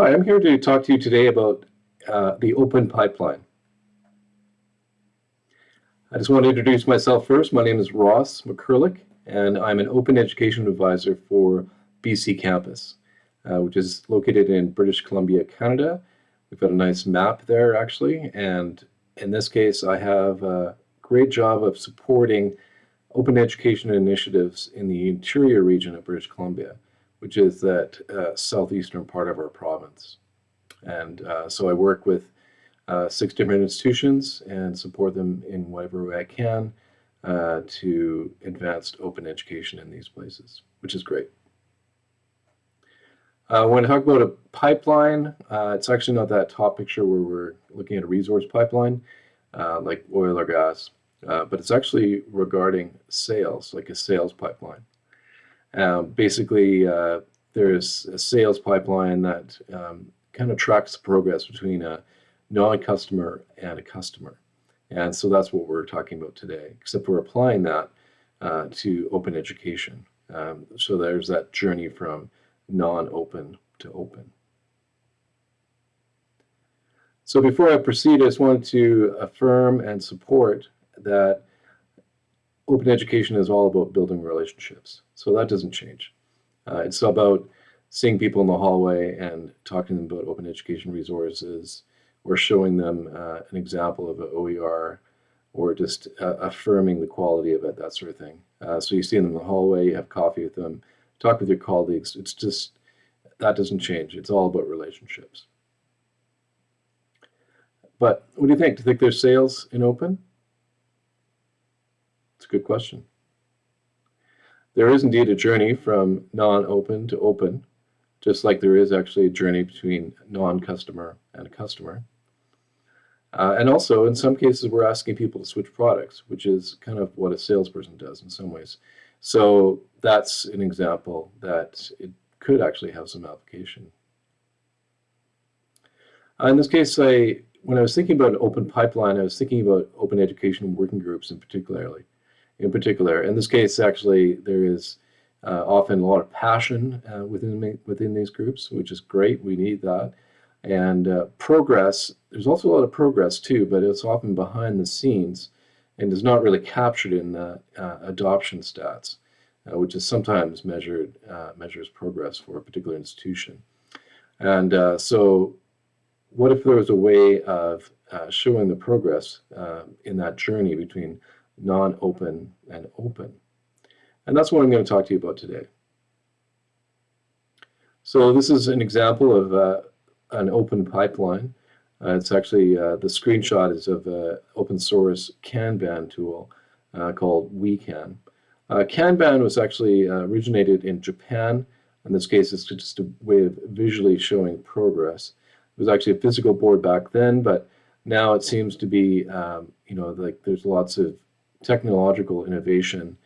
Hi, I'm here to talk to you today about uh, the open pipeline. I just want to introduce myself first. My name is Ross McKerlich, and I'm an open education advisor for BC Campus, uh, which is located in British Columbia, Canada. We've got a nice map there, actually, and in this case, I have a great job of supporting open education initiatives in the interior region of British Columbia which is that uh, southeastern part of our province. And uh, so I work with uh, six different institutions and support them in whatever way I can uh, to advance open education in these places, which is great. Uh, when I talk about a pipeline, uh, it's actually not that top picture where we're looking at a resource pipeline like oil or gas, but it's actually regarding sales, like a sales pipeline. Um, basically, uh, there's a sales pipeline that um, kind of tracks the progress between a non-customer and a customer. And so that's what we're talking about today, except we're applying that uh, to open education. Um, so there's that journey from non-open to open. So before I proceed, I just wanted to affirm and support that open education is all about building relationships. So that doesn't change. Uh, it's about seeing people in the hallway and talking to them about open education resources or showing them uh, an example of an OER or just uh, affirming the quality of it, that sort of thing. Uh, so you see them in the hallway, you have coffee with them, talk with your colleagues. It's just, that doesn't change. It's all about relationships. But what do you think? Do you think there's sales in open? It's a good question. There is indeed a journey from non-open to open, just like there is actually a journey between non-customer and a customer. Uh, and also, in some cases, we're asking people to switch products, which is kind of what a salesperson does in some ways. So that's an example that it could actually have some application. Uh, in this case, I, when I was thinking about an open pipeline, I was thinking about open education working groups in particularly in particular. In this case, actually, there is uh, often a lot of passion uh, within within these groups, which is great. We need that. And uh, progress, there's also a lot of progress too, but it's often behind the scenes and is not really captured in the uh, adoption stats, uh, which is sometimes measured uh, measures progress for a particular institution. And so what if there was a way of showing the progress in that journey between non-open, and open. And that's what I'm going to talk to you about today. So this is an example of uh, an open pipeline. Uh, it's actually, uh, the screenshot is of an open source Kanban tool uh, called Wekan. Uh, Kanban was actually uh, originated in Japan. In this case, it's just a way of visually showing progress. It was actually a physical board back then, but now it seems to be, um, you know, like there's lots of technological innovation.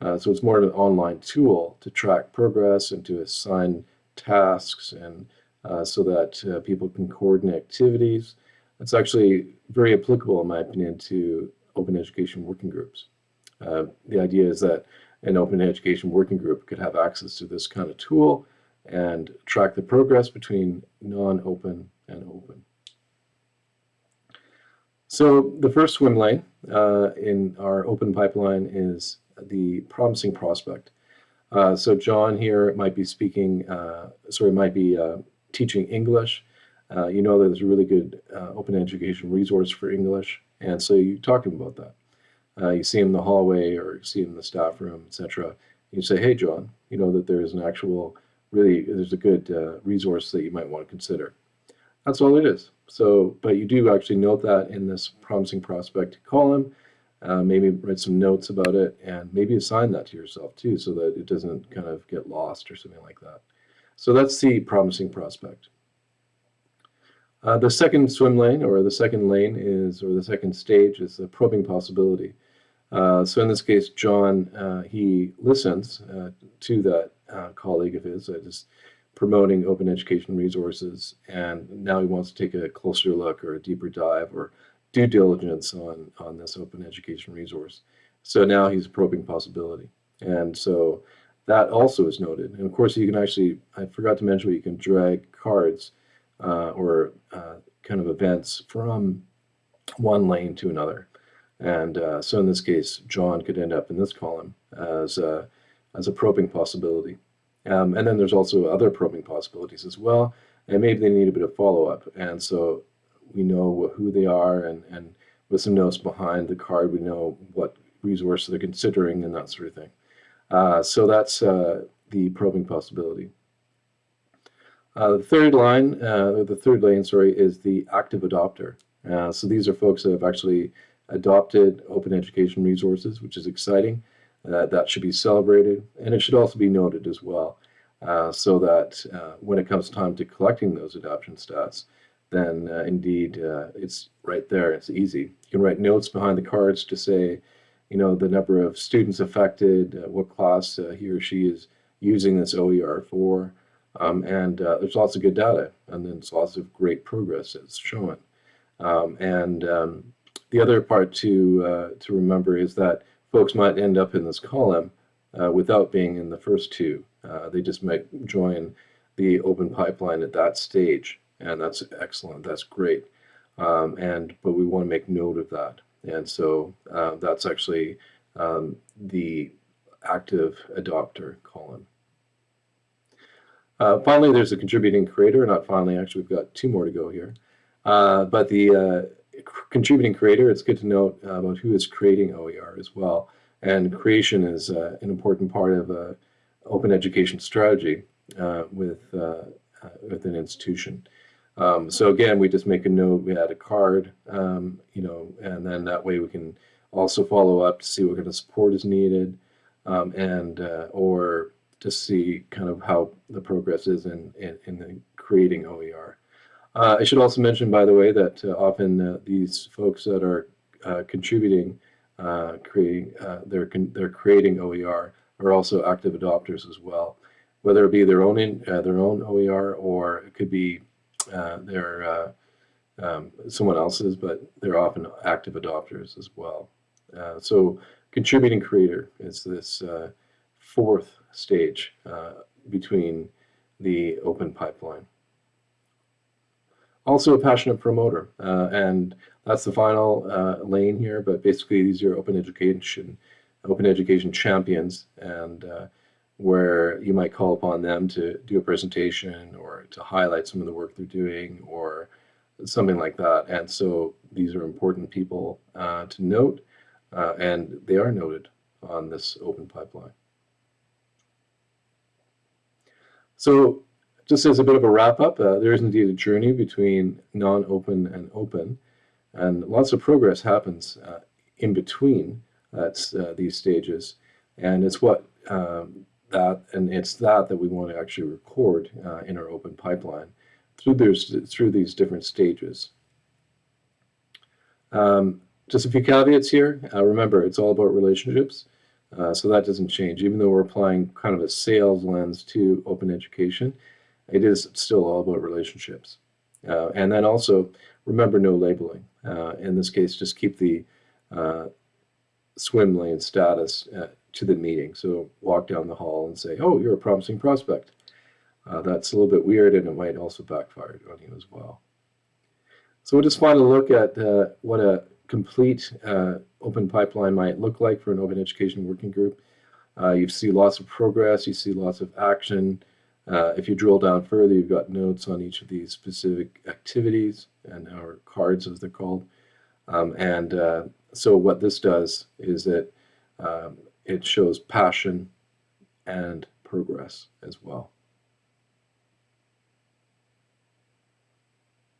Uh, so it's more of an online tool to track progress and to assign tasks and uh, so that uh, people can coordinate activities. It's actually very applicable, in my opinion, to open education working groups. Uh, the idea is that an open education working group could have access to this kind of tool and track the progress between non-open and open. So the first swim lane uh, in our open pipeline is the promising prospect. Uh, so John here might be speaking, uh, sorry, might be uh, teaching English. Uh, you know that there's a really good uh, open education resource for English, and so you talk to him about that. you see him in the hallway or you see him in the staff room, etc. You say, hey, John, you know that there is an actual, really, there's a good resource that you might want to consider. That's all it is. So, but you do actually note that in this promising prospect column, uh, maybe write some notes about it and maybe assign that to yourself too so that it doesn't kind of get lost or something like that. So that's the promising prospect. Uh, the second swim lane or the second lane is, or the second stage is the probing possibility. Uh, so in this case, John, uh, he listens uh, to that uh, colleague of his. I just promoting open education resources, and now he wants to take a closer look or a deeper dive or due diligence on, on this open education resource. So now he's a probing possibility. And so that also is noted. And of course, you can actually, I forgot to mention, you can drag cards uh, or uh, kind of events from one lane to another. And uh, so in this case, John could end up in this column as a, as a probing possibility. Um, and then there's also other probing possibilities as well. And maybe they need a bit of follow-up. And so we know who they are and, and with some notes behind the card, we know what resource they're considering and that sort of thing. Uh, so that's uh, the probing possibility. Uh, the third line, uh, the third lane, sorry, is the active adopter. Uh, so these are folks that have actually adopted open education resources, which is exciting. Uh, that should be celebrated, and it should also be noted as well, uh, so that uh, when it comes time to collecting those adoption stats, then indeed it's right there. It's easy. You can write notes behind the cards to say, you know, the number of students affected, what class he or she is using this OER for, um, and uh, there's lots of good data, and then there's lots of great progress that's shown. Um, and um, the other part to uh, to remember is that folks might end up in this column uh, without being in the first two. Uh, they just might join the open pipeline at that stage, and that's excellent. That's great. Um, and but we want to make note of that, and so uh, that's actually um, the active adopter column. Uh, finally, there's a contributing creator. Not finally, actually, we've got two more to go here. Uh, but the uh, contributing creator, it's good to note about who is creating OER as well. And creation is uh, an important part of uh, open education strategy uh, with, with an institution. Um, so again, we just make a note, we add a card, um, you know, and then that way we can also follow up to see what kind of support is needed um, and or to see kind of how the progress is in, in, in creating OER. Uh, I should also mention, by the way, that uh, often uh, these folks that are uh, contributing, uh, creating, uh, they're, they're creating OER are also active adopters as well, whether it be their own in, their own OER or it could be their um, someone else's, but they're often active adopters as well. so contributing creator is this fourth stage between the open pipeline. Also a passionate promoter, uh, and that's the final uh, lane here, but basically these are open education, open education champions, and uh, where you might call upon them to do a presentation or to highlight some of the work they're doing or something like that. And so these are important people uh, to note, uh, and they are noted on this open pipeline. So just as a bit of a wrap up, uh, there is indeed a journey between non-open and open, and lots of progress happens uh, in between that's, uh, these stages, and it's what um, that and it's that that we want to actually record uh, in our open pipeline through those through these different stages. Um, just a few caveats here. Uh, remember, it's all about relationships. Uh, so that doesn't change. Even though we're applying kind of a sales lens to open education, it is still all about relationships. Uh, and then also remember no labeling. Uh, in this case, just keep the uh, swim lane status uh, to the meeting. So walk down the hall and say, oh, you're a promising prospect. Uh, that's a little bit weird and it might also backfire on you as well. So we'll just want to look at what a complete uh, open pipeline might look like for an open education working group. Uh, you see lots of progress, you see lots of action. Uh, if you drill down further, you've got notes on each of these specific activities and our cards as they're called. Um, and uh, so what this does is that um, it shows passion and progress as well.